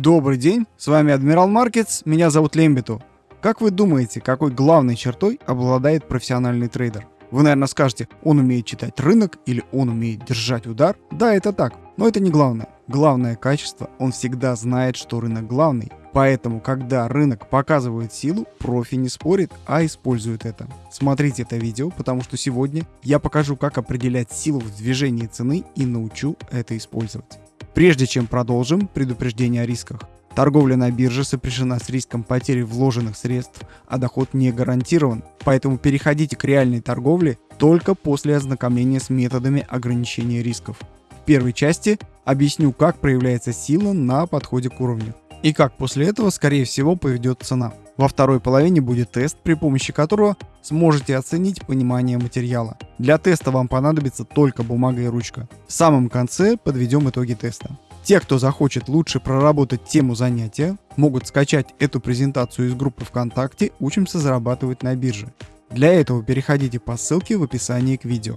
Добрый день, с вами Адмирал Маркетс, меня зовут Лембиту. Как вы думаете, какой главной чертой обладает профессиональный трейдер? Вы, наверное, скажете, он умеет читать рынок или он умеет держать удар. Да, это так, но это не главное. Главное качество, он всегда знает, что рынок главный. Поэтому, когда рынок показывает силу, профи не спорит, а использует это. Смотрите это видео, потому что сегодня я покажу, как определять силу в движении цены и научу это использовать. Прежде чем продолжим, предупреждение о рисках. Торговля на бирже сопряжена с риском потери вложенных средств, а доход не гарантирован. Поэтому переходите к реальной торговле только после ознакомления с методами ограничения рисков. В первой части объясню, как проявляется сила на подходе к уровню и как после этого, скорее всего, поведет цена. Во второй половине будет тест, при помощи которого сможете оценить понимание материала. Для теста вам понадобится только бумага и ручка. В самом конце подведем итоги теста. Те, кто захочет лучше проработать тему занятия, могут скачать эту презентацию из группы ВКонтакте «Учимся зарабатывать на бирже». Для этого переходите по ссылке в описании к видео.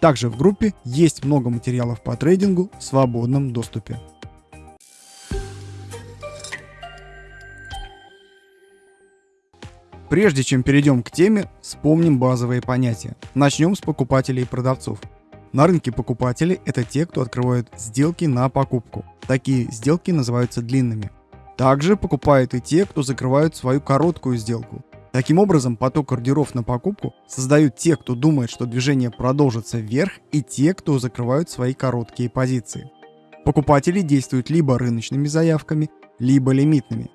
Также в группе есть много материалов по трейдингу в свободном доступе. Прежде чем перейдем к теме, вспомним базовые понятия. Начнем с покупателей и продавцов. На рынке покупатели – это те, кто открывают сделки на покупку. Такие сделки называются длинными. Также покупают и те, кто закрывают свою короткую сделку. Таким образом, поток ордеров на покупку создают те, кто думает, что движение продолжится вверх, и те, кто закрывают свои короткие позиции. Покупатели действуют либо рыночными заявками, либо лимитными.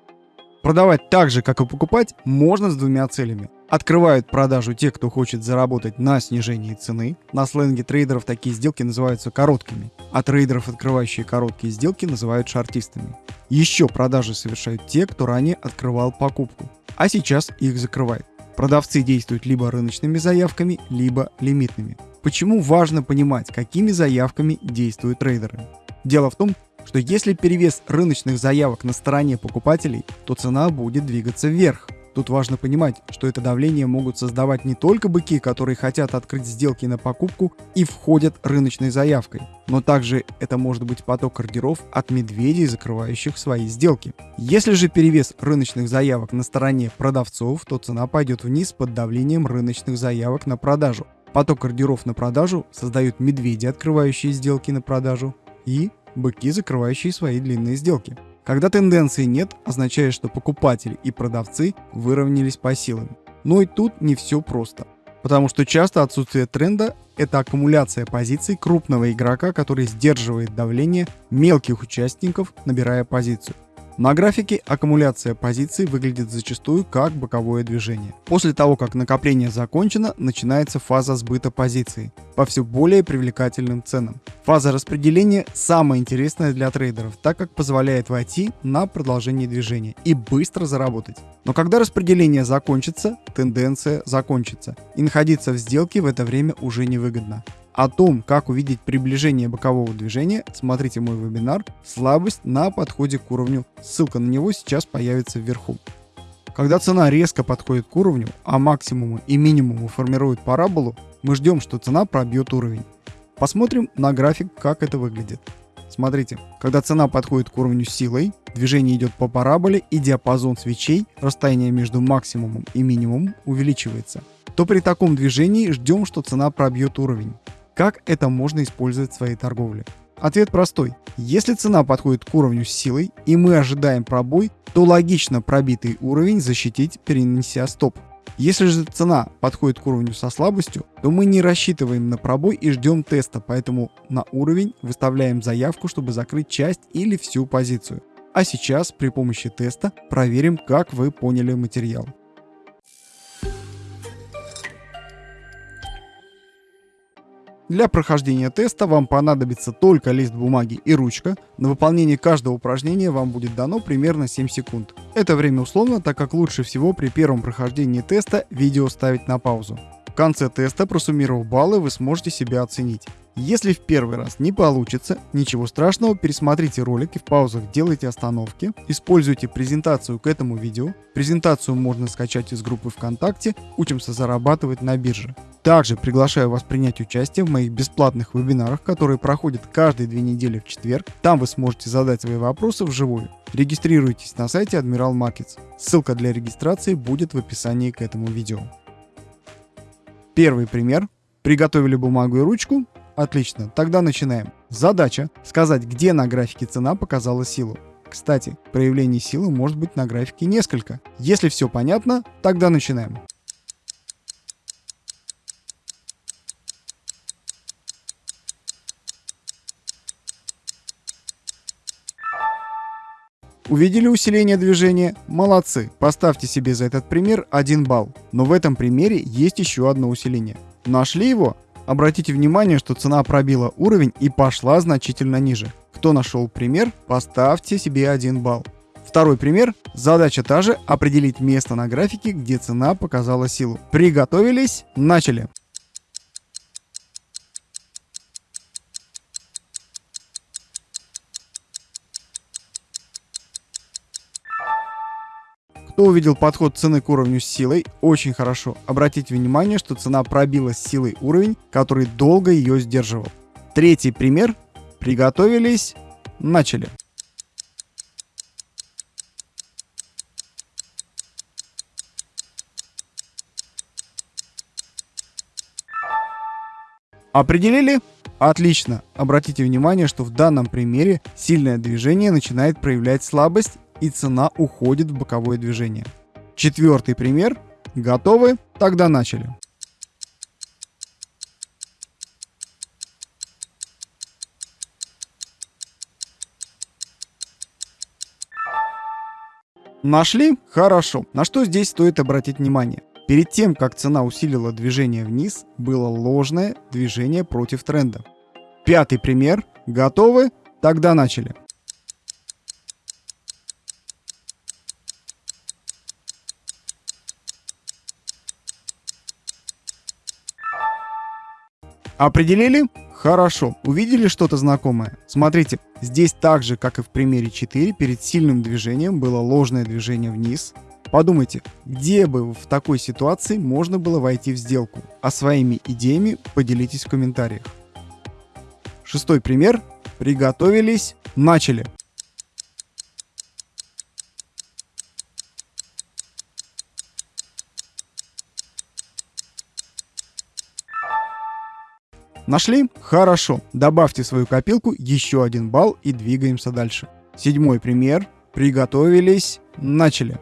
Продавать так же, как и покупать, можно с двумя целями. Открывают продажу те, кто хочет заработать на снижении цены. На сленге трейдеров такие сделки называются короткими, а трейдеров, открывающие короткие сделки, называют шартистами. Еще продажи совершают те, кто ранее открывал покупку, а сейчас их закрывает. Продавцы действуют либо рыночными заявками, либо лимитными. Почему важно понимать, какими заявками действуют трейдеры? Дело в том, что если перевес рыночных заявок на стороне покупателей, то цена будет двигаться вверх. Тут важно понимать, что это давление могут создавать не только быки, которые хотят открыть сделки на покупку и входят рыночной заявкой, но также это может быть поток ордеров от медведей, закрывающих свои сделки. Если же перевес рыночных заявок на стороне продавцов, то цена пойдет вниз под давлением рыночных заявок на продажу. Поток ордеров на продажу создают медведи, открывающие сделки на продажу, и быки, закрывающие свои длинные сделки. Когда тенденции нет, означает, что покупатели и продавцы выровнялись по силам. Но и тут не все просто. Потому что часто отсутствие тренда – это аккумуляция позиций крупного игрока, который сдерживает давление мелких участников, набирая позицию. На графике аккумуляция позиций выглядит зачастую как боковое движение. После того, как накопление закончено, начинается фаза сбыта позиций по все более привлекательным ценам. Фаза распределения самая интересная для трейдеров, так как позволяет войти на продолжение движения и быстро заработать. Но когда распределение закончится, тенденция закончится, и находиться в сделке в это время уже невыгодно. О том, как увидеть приближение бокового движения, смотрите мой вебинар «Слабость на подходе к уровню». Ссылка на него сейчас появится вверху. Когда цена резко подходит к уровню, а максимумы и минимумы формируют параболу, мы ждем, что цена пробьет уровень. Посмотрим на график, как это выглядит. Смотрите, когда цена подходит к уровню силой, движение идет по параболе и диапазон свечей, расстояние между максимумом и минимумом увеличивается, то при таком движении ждем, что цена пробьет уровень. Как это можно использовать в своей торговле? Ответ простой. Если цена подходит к уровню с силой и мы ожидаем пробой, то логично пробитый уровень защитить, перенеся стоп. Если же цена подходит к уровню со слабостью, то мы не рассчитываем на пробой и ждем теста, поэтому на уровень выставляем заявку, чтобы закрыть часть или всю позицию. А сейчас при помощи теста проверим, как вы поняли материал. Для прохождения теста вам понадобится только лист бумаги и ручка. На выполнение каждого упражнения вам будет дано примерно 7 секунд. Это время условно, так как лучше всего при первом прохождении теста видео ставить на паузу. В конце теста, просуммировав баллы, вы сможете себя оценить. Если в первый раз не получится, ничего страшного, пересмотрите ролик и в паузах делайте остановки. Используйте презентацию к этому видео. Презентацию можно скачать из группы ВКонтакте «Учимся зарабатывать на бирже». Также приглашаю вас принять участие в моих бесплатных вебинарах, которые проходят каждые две недели в четверг. Там вы сможете задать свои вопросы вживую. Регистрируйтесь на сайте Admiral Markets. Ссылка для регистрации будет в описании к этому видео. Первый пример. Приготовили бумагу и ручку? Отлично, тогда начинаем. Задача – сказать, где на графике цена показала силу. Кстати, проявлений силы может быть на графике несколько. Если все понятно, тогда начинаем. Увидели усиление движения? Молодцы! Поставьте себе за этот пример 1 балл. Но в этом примере есть еще одно усиление. Нашли его? Обратите внимание, что цена пробила уровень и пошла значительно ниже. Кто нашел пример, поставьте себе 1 балл. Второй пример. Задача та же – определить место на графике, где цена показала силу. Приготовились? Начали! Кто увидел подход цены к уровню с силой, очень хорошо. Обратите внимание, что цена пробила с силой уровень, который долго ее сдерживал. Третий пример. Приготовились. Начали. Определили? Отлично. Обратите внимание, что в данном примере сильное движение начинает проявлять слабость и цена уходит в боковое движение. Четвертый пример. Готовы? Тогда начали. Нашли? Хорошо. На что здесь стоит обратить внимание? Перед тем, как цена усилила движение вниз, было ложное движение против тренда. Пятый пример. Готовы? Тогда начали. Определили? Хорошо. Увидели что-то знакомое? Смотрите, здесь так же, как и в примере 4, перед сильным движением было ложное движение вниз. Подумайте, где бы в такой ситуации можно было войти в сделку? А своими идеями поделитесь в комментариях. Шестой пример. Приготовились. Начали. Нашли? Хорошо. Добавьте в свою копилку еще один балл и двигаемся дальше. Седьмой пример. Приготовились. Начали.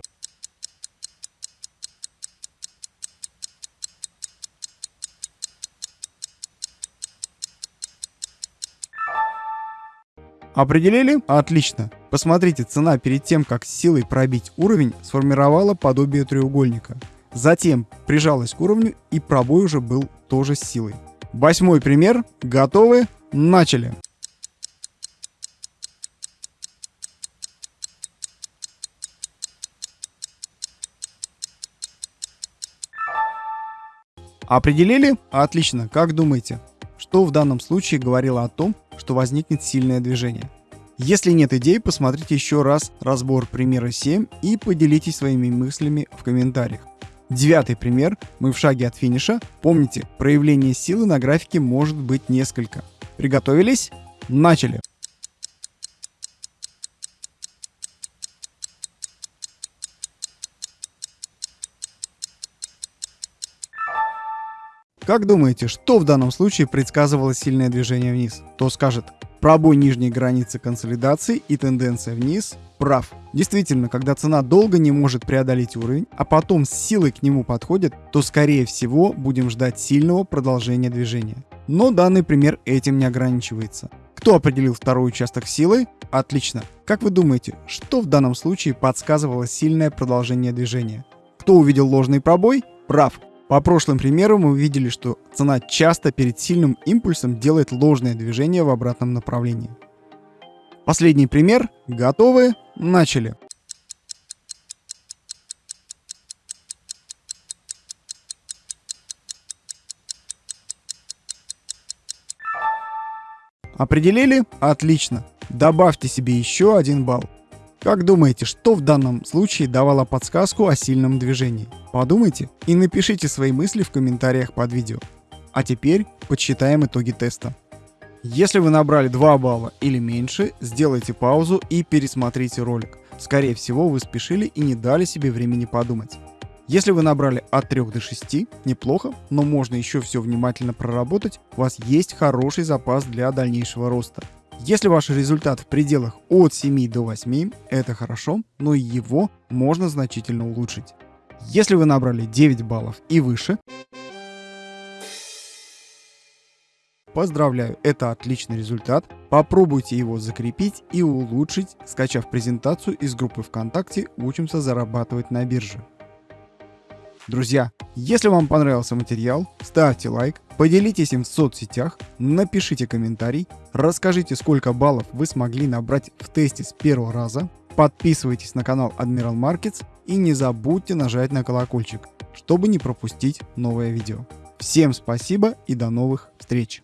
Определили? Отлично. Посмотрите, цена перед тем, как силой пробить уровень, сформировала подобие треугольника. Затем прижалась к уровню и пробой уже был тоже с силой. Восьмой пример. Готовы? Начали. Определили? Отлично. Как думаете, что в данном случае говорило о том, что возникнет сильное движение? Если нет идей, посмотрите еще раз разбор примера 7 и поделитесь своими мыслями в комментариях. Девятый пример. Мы в шаге от финиша. Помните, проявление силы на графике может быть несколько. Приготовились? Начали. Как думаете, что в данном случае предсказывало сильное движение вниз? Кто скажет пробой нижней границы консолидации и тенденция вниз? Прав. Действительно, когда цена долго не может преодолеть уровень, а потом с силой к нему подходит, то скорее всего будем ждать сильного продолжения движения. Но данный пример этим не ограничивается. Кто определил второй участок силы? Отлично. Как вы думаете, что в данном случае подсказывало сильное продолжение движения? Кто увидел ложный пробой? Прав. По прошлым примерам мы увидели, что цена часто перед сильным импульсом делает ложное движение в обратном направлении. Последний пример. Готовы? Начали. Определили? Отлично. Добавьте себе еще один балл. Как думаете, что в данном случае давало подсказку о сильном движении? Подумайте и напишите свои мысли в комментариях под видео. А теперь подсчитаем итоги теста. Если вы набрали 2 балла или меньше, сделайте паузу и пересмотрите ролик. Скорее всего, вы спешили и не дали себе времени подумать. Если вы набрали от 3 до 6, неплохо, но можно еще все внимательно проработать, у вас есть хороший запас для дальнейшего роста. Если ваш результат в пределах от 7 до 8, это хорошо, но его можно значительно улучшить. Если вы набрали 9 баллов и выше, Поздравляю, это отличный результат. Попробуйте его закрепить и улучшить, скачав презентацию из группы ВКонтакте «Учимся зарабатывать на бирже». Друзья, если вам понравился материал, ставьте лайк, поделитесь им в соцсетях, напишите комментарий, расскажите, сколько баллов вы смогли набрать в тесте с первого раза, подписывайтесь на канал Admiral Markets и не забудьте нажать на колокольчик, чтобы не пропустить новое видео. Всем спасибо и до новых встреч!